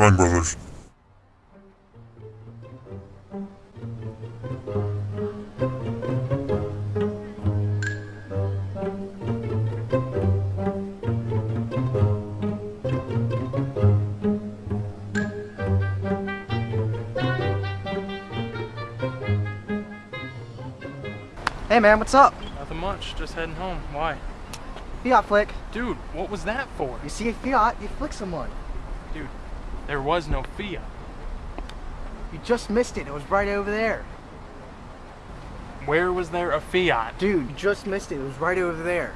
Spelling Brothers. Hey man, what's up? Nothing much, just heading home. Why? Fiat flick. Dude, what was that for? You see a Fiat, you flick someone. Dude, there was no Fiat. You just missed it. It was right over there. Where was there a Fiat? Dude, you just missed it. It was right over there.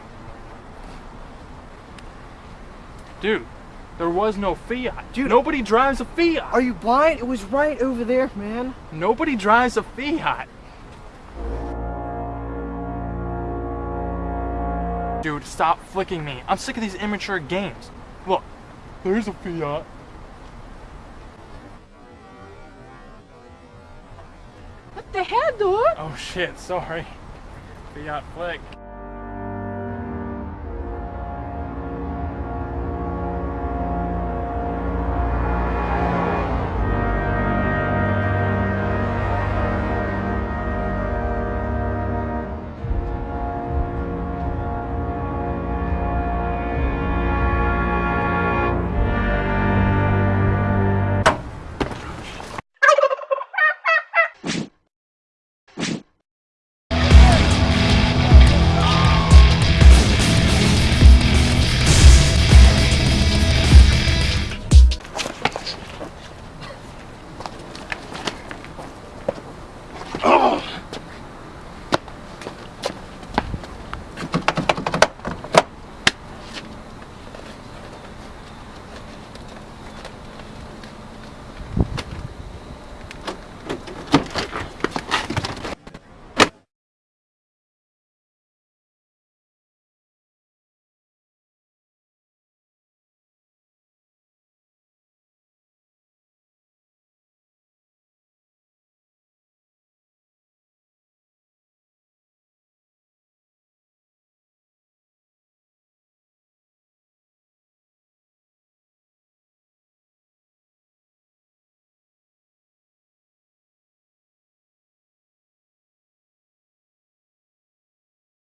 Dude, there was no Fiat. Dude. Nobody drives a Fiat. Are you blind? It was right over there, man. Nobody drives a Fiat. Dude, stop flicking me. I'm sick of these immature games. Look, there's a Fiat. The hell, dude? Oh shit, sorry. Fiat flick.